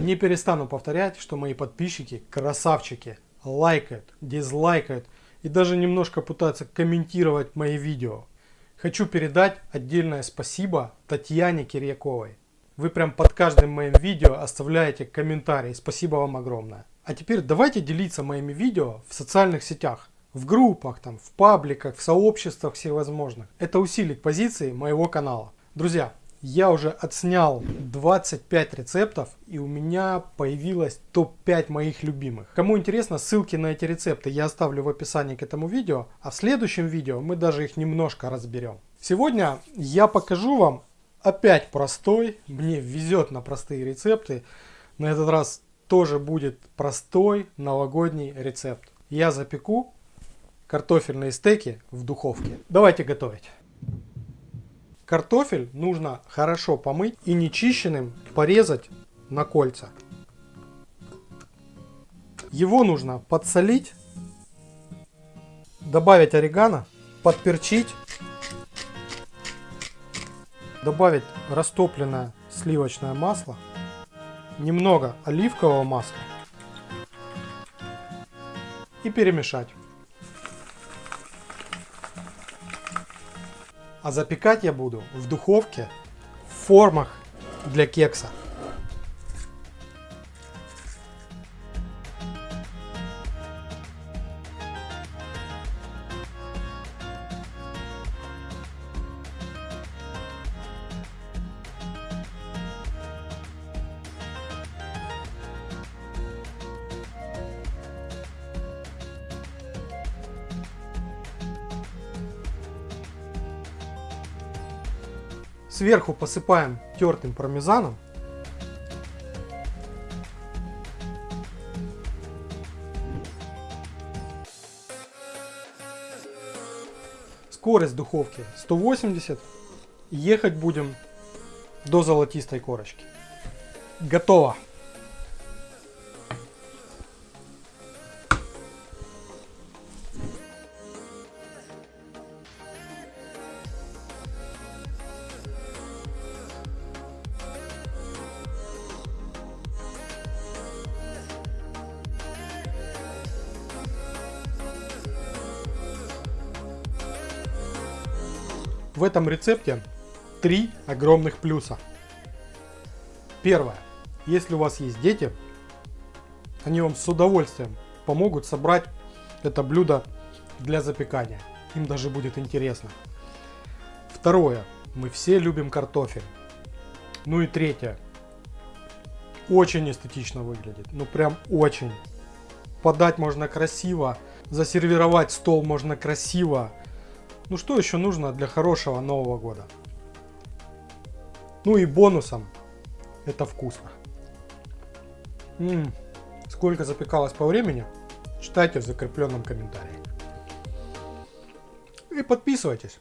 Не перестану повторять, что мои подписчики красавчики, лайкают, дизлайкают и даже немножко пытаются комментировать мои видео. Хочу передать отдельное спасибо Татьяне Кирьяковой. Вы прям под каждым моим видео оставляете комментарий. Спасибо вам огромное. А теперь давайте делиться моими видео в социальных сетях. В группах, там, в пабликах, в сообществах всевозможных. Это усилит позиции моего канала. Друзья, я уже отснял 25 рецептов и у меня появилось топ-5 моих любимых. Кому интересно, ссылки на эти рецепты я оставлю в описании к этому видео, а в следующем видео мы даже их немножко разберем. Сегодня я покажу вам опять простой, мне везет на простые рецепты. На этот раз тоже будет простой новогодний рецепт. Я запеку картофельные стейки в духовке. Давайте готовить. Картофель нужно хорошо помыть и нечищенным порезать на кольца. Его нужно подсолить, добавить орегано, подперчить, добавить растопленное сливочное масло, немного оливкового масла и перемешать. А запекать я буду в духовке в формах для кекса. Сверху посыпаем тертым пармезаном. Скорость духовки 180. Ехать будем до золотистой корочки. Готово. В этом рецепте три огромных плюса. Первое. Если у вас есть дети, они вам с удовольствием помогут собрать это блюдо для запекания. Им даже будет интересно. Второе. Мы все любим картофель. Ну и третье. Очень эстетично выглядит. Ну прям очень. Подать можно красиво. Засервировать стол можно красиво. Ну что еще нужно для хорошего Нового года? Ну и бонусом это вкусно. М сколько запекалось по времени, читайте в закрепленном комментарии. И подписывайтесь.